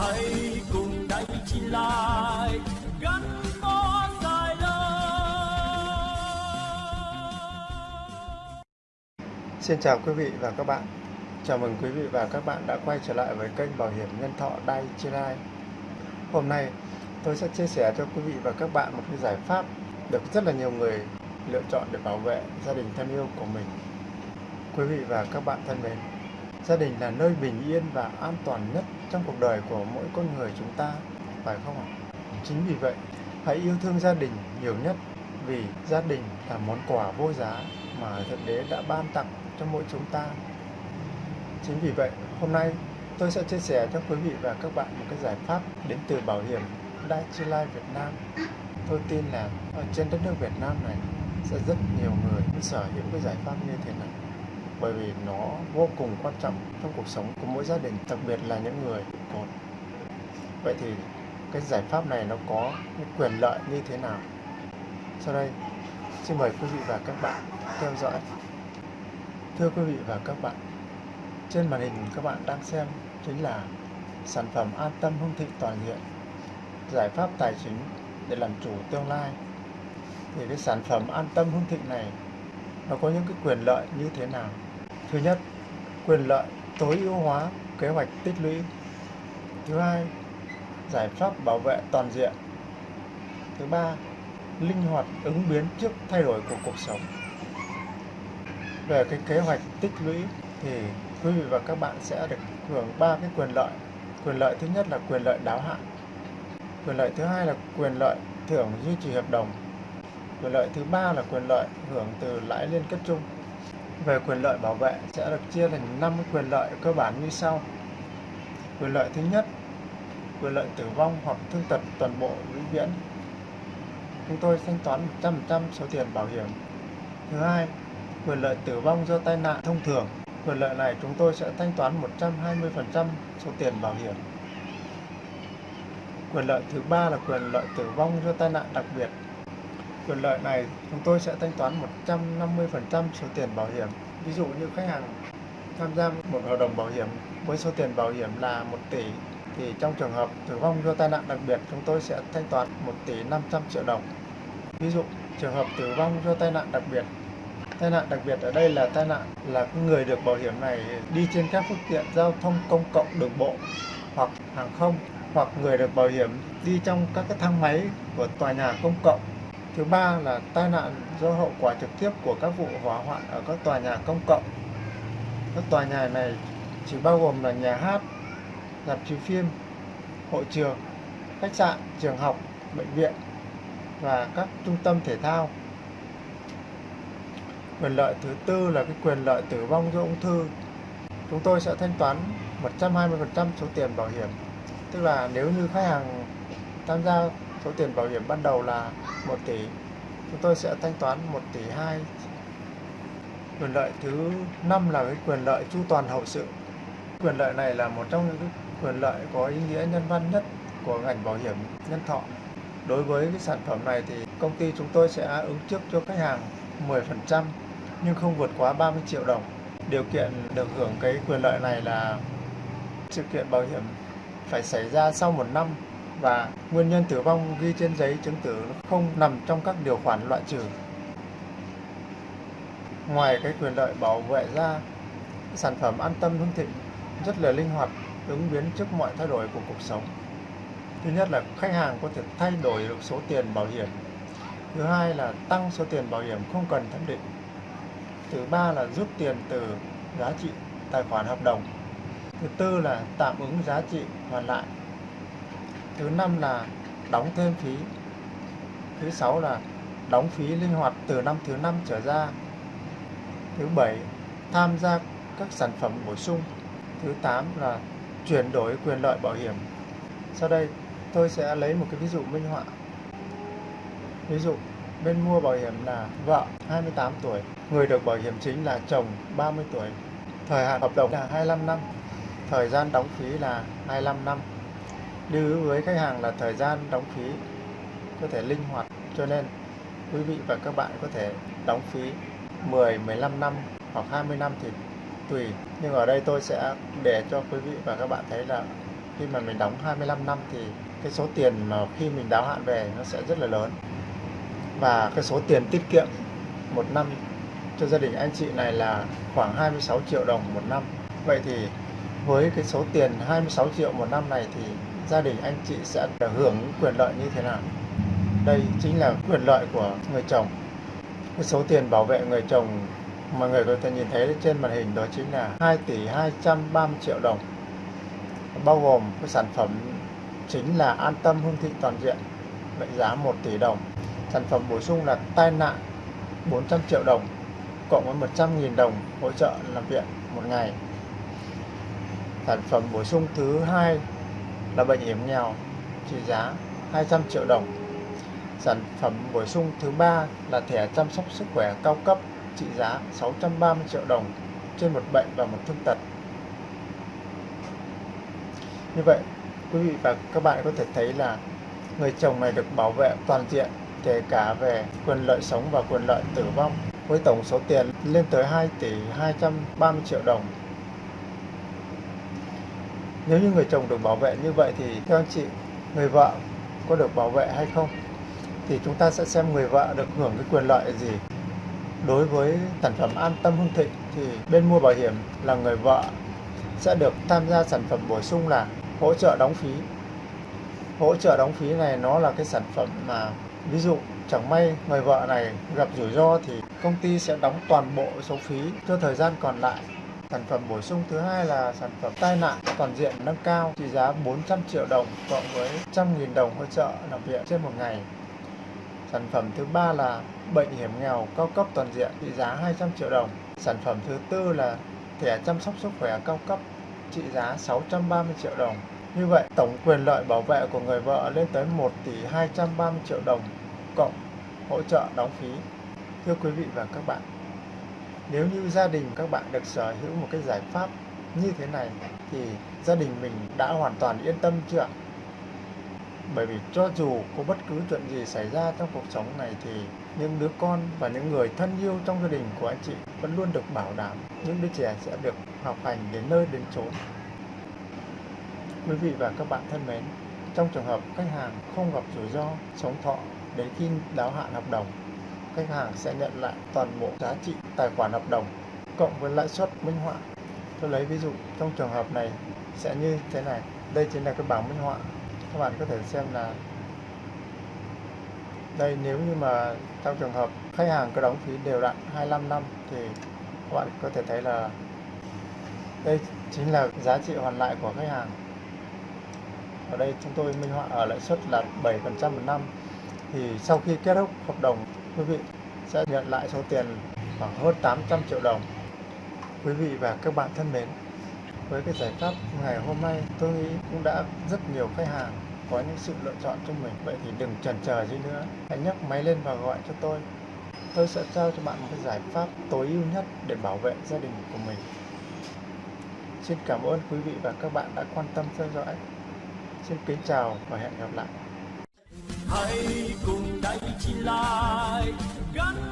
hãy cùng đại chi lại gắn bó dài lâu Xin chào quý vị và các bạn. Chào mừng quý vị và các bạn đã quay trở lại với kênh Bảo hiểm Nhân thọ Dai Chi Lai. Hôm nay tôi sẽ chia sẻ cho quý vị và các bạn một cái giải pháp được rất là nhiều người lựa chọn để bảo vệ gia đình thân yêu của mình. Quý vị và các bạn thân mến, gia đình là nơi bình yên và an toàn nhất trong cuộc đời của mỗi con người chúng ta, phải không ạ? Chính vì vậy, hãy yêu thương gia đình nhiều nhất vì gia đình là món quà vô giá mà Thượng Đế đã ban tặng cho mỗi chúng ta. Chính vì vậy, hôm nay tôi sẽ chia sẻ cho quý vị và các bạn một cái giải pháp đến từ bảo hiểm Dai Life Việt Nam. Tôi tin là ở trên đất nước Việt Nam này sẽ rất nhiều người sở hữu cái giải pháp như thế này bởi vì nó vô cùng quan trọng trong cuộc sống của mỗi gia đình, đặc biệt là những người còn cột vậy thì cái giải pháp này nó có những quyền lợi như thế nào? Sau đây, xin mời quý vị và các bạn theo dõi. Thưa quý vị và các bạn, trên màn hình các bạn đang xem chính là sản phẩm an tâm hương thịnh toàn diện, giải pháp tài chính để làm chủ tương lai. Thì cái sản phẩm an tâm hương thịnh này, nó có những cái quyền lợi như thế nào? Thứ nhất, quyền lợi tối ưu hóa kế hoạch tích lũy. Thứ hai, giải pháp bảo vệ toàn diện. Thứ ba, linh hoạt ứng biến trước thay đổi của cuộc sống. Về cái kế hoạch tích lũy thì quý vị và các bạn sẽ được hưởng ba cái quyền lợi. Quyền lợi thứ nhất là quyền lợi đáo hạn. Quyền lợi thứ hai là quyền lợi thưởng duy trì hợp đồng. Quyền lợi thứ ba là quyền lợi hưởng từ lãi liên kết chung về quyền lợi bảo vệ sẽ được chia thành 5 quyền lợi cơ bản như sau. Quyền lợi thứ nhất, quyền lợi tử vong hoặc thương tật toàn bộ vĩnh viễn. Chúng tôi thanh toán 100% số tiền bảo hiểm. Thứ hai, quyền lợi tử vong do tai nạn thông thường. Quyền lợi này chúng tôi sẽ thanh toán 120% số tiền bảo hiểm. Quyền lợi thứ ba là quyền lợi tử vong do tai nạn đặc biệt quyền lợi này, chúng tôi sẽ thanh toán 150% số tiền bảo hiểm. Ví dụ như khách hàng tham gia một hợp đồng bảo hiểm với số tiền bảo hiểm là 1 tỷ, thì trong trường hợp tử vong do tai nạn đặc biệt, chúng tôi sẽ thanh toán 1 tỷ 500 triệu đồng. Ví dụ, trường hợp tử vong do tai nạn đặc biệt Tai nạn đặc biệt ở đây là tai nạn là người được bảo hiểm này đi trên các phương tiện giao thông công cộng, đường bộ hoặc hàng không, hoặc người được bảo hiểm đi trong các cái thang máy của tòa nhà công cộng Thứ ba là tai nạn do hậu quả trực tiếp của các vụ hỏa hoạn ở các tòa nhà công cộng. Các tòa nhà này chỉ bao gồm là nhà hát, dạp chiếu phim, hội trường, khách sạn, trường học, bệnh viện và các trung tâm thể thao. Quyền lợi thứ tư là cái quyền lợi tử vong do ung thư. Chúng tôi sẽ thanh toán 120% số tiền bảo hiểm. Tức là nếu như khách hàng tham gia số tiền bảo hiểm ban đầu là 1 tỷ. Chúng tôi sẽ thanh toán 1 tỷ 2 quyền lợi thứ năm là cái quyền lợi chu toàn hậu sự. Quyền lợi này là một trong những quyền lợi có ý nghĩa nhân văn nhất của ngành bảo hiểm nhân thọ. Đối với cái sản phẩm này thì công ty chúng tôi sẽ ứng trước cho khách hàng 10% nhưng không vượt quá 30 triệu đồng. Điều kiện được hưởng cái quyền lợi này là sự kiện bảo hiểm phải xảy ra sau một năm và nguyên nhân tử vong ghi trên giấy chứng tử không nằm trong các điều khoản loại trừ. Ngoài cái quyền lợi bảo vệ ra, sản phẩm an tâm hưng thịnh rất là linh hoạt, ứng biến trước mọi thay đổi của cuộc sống. Thứ nhất là khách hàng có thể thay đổi được số tiền bảo hiểm. Thứ hai là tăng số tiền bảo hiểm không cần thẩm định. Thứ ba là rút tiền từ giá trị tài khoản hợp đồng. Thứ tư là tạm ứng giá trị hoàn lại thứ năm là đóng thêm phí. Thứ sáu là đóng phí linh hoạt từ năm thứ năm trở ra. Thứ bảy, tham gia các sản phẩm bổ sung. Thứ tám là chuyển đổi quyền lợi bảo hiểm. Sau đây, tôi sẽ lấy một cái ví dụ minh họa. Ví dụ, bên mua bảo hiểm là vợ 28 tuổi. Người được bảo hiểm chính là chồng 30 tuổi. Thời hạn hợp đồng là 25 năm. Thời gian đóng phí là 25 năm lưu ý với khách hàng là thời gian đóng phí có thể linh hoạt cho nên quý vị và các bạn có thể đóng phí 10, 15 năm hoặc 20 năm thì tùy. Nhưng ở đây tôi sẽ để cho quý vị và các bạn thấy là khi mà mình đóng 25 năm thì cái số tiền mà khi mình đáo hạn về nó sẽ rất là lớn. Và cái số tiền tiết kiệm một năm cho gia đình anh chị này là khoảng 26 triệu đồng một năm. Vậy thì với cái số tiền 26 triệu một năm này thì gia đình anh chị sẽ được hưởng quyền lợi như thế nào? Đây chính là quyền lợi của người chồng. Cái số tiền bảo vệ người chồng mà người có thể nhìn thấy trên màn hình đó chính là 2 tỷ 230 triệu đồng. Bao gồm cái sản phẩm chính là an tâm hương thị toàn diện, mệnh giá 1 tỷ đồng. Sản phẩm bổ sung là tai nạn 400 triệu đồng, cộng với 100.000 đồng hỗ trợ làm viện một ngày. Sản phẩm bổ sung thứ hai là bệnh hiểm nghèo, trị giá 200 triệu đồng sản phẩm bổ sung thứ ba là thẻ chăm sóc sức khỏe cao cấp, trị giá 630 triệu đồng trên một bệnh và một thương tật như vậy, quý vị và các bạn có thể thấy là người chồng này được bảo vệ toàn diện, kể cả về quyền lợi sống và quyền lợi tử vong, với tổng số tiền lên tới 2 tỷ 230 triệu đồng. Nếu như người chồng được bảo vệ như vậy thì theo anh chị, người vợ có được bảo vệ hay không? Thì chúng ta sẽ xem người vợ được hưởng cái quyền lợi gì. Đối với sản phẩm an tâm hương thịnh thì bên mua bảo hiểm là người vợ sẽ được tham gia sản phẩm bổ sung là hỗ trợ đóng phí. Hỗ trợ đóng phí này nó là cái sản phẩm mà ví dụ chẳng may người vợ này gặp rủi ro thì công ty sẽ đóng toàn bộ số phí cho thời gian còn lại. Sản phẩm bổ sung thứ hai là sản phẩm tai nạn toàn diện nâng cao trị giá 400 triệu đồng cộng với 100.000 đồng hỗ trợ nằm viện trên một ngày. Sản phẩm thứ ba là bệnh hiểm nghèo cao cấp toàn diện trị giá 200 triệu đồng. Sản phẩm thứ tư là thẻ chăm sóc sức khỏe cao cấp trị giá 630 triệu đồng. Như vậy, tổng quyền lợi bảo vệ của người vợ lên tới 1 tỷ 230 triệu đồng cộng hỗ trợ đóng phí. Thưa quý vị và các bạn, nếu như gia đình các bạn được sở hữu một cái giải pháp như thế này thì gia đình mình đã hoàn toàn yên tâm chưa ạ? Bởi vì cho dù có bất cứ chuyện gì xảy ra trong cuộc sống này thì những đứa con và những người thân yêu trong gia đình của anh chị vẫn luôn được bảo đảm những đứa trẻ sẽ được học hành đến nơi đến chốn. Quý vị và các bạn thân mến, trong trường hợp khách hàng không gặp rủi ro sống thọ đến khi đáo hạn hợp đồng, khách hàng sẽ nhận lại toàn bộ giá trị tài khoản hợp đồng cộng với lãi suất minh họa. Tôi lấy ví dụ, trong trường hợp này sẽ như thế này. Đây chính là cái bảng minh họa. Các bạn có thể xem là đây, nếu như mà trong trường hợp khách hàng có đóng phí đều đặn 25 năm thì các bạn có thể thấy là đây chính là giá trị hoàn lại của khách hàng ở đây chúng tôi minh họa ở lãi suất là 7% một năm thì sau khi kết thúc hợp đồng, quý vị sẽ nhận lại số tiền khoảng hơn 800 triệu đồng. Quý vị và các bạn thân mến, với cái giải pháp ngày hôm nay, tôi nghĩ cũng đã rất nhiều khách hàng có những sự lựa chọn cho mình. Vậy thì đừng chần chờ gì nữa. Hãy nhấc máy lên và gọi cho tôi. Tôi sẽ trao cho bạn một cái giải pháp tối ưu nhất để bảo vệ gia đình của mình. Xin cảm ơn quý vị và các bạn đã quan tâm theo dõi. Xin kính chào và hẹn gặp lại hãy cùng đây chỉ lại gắn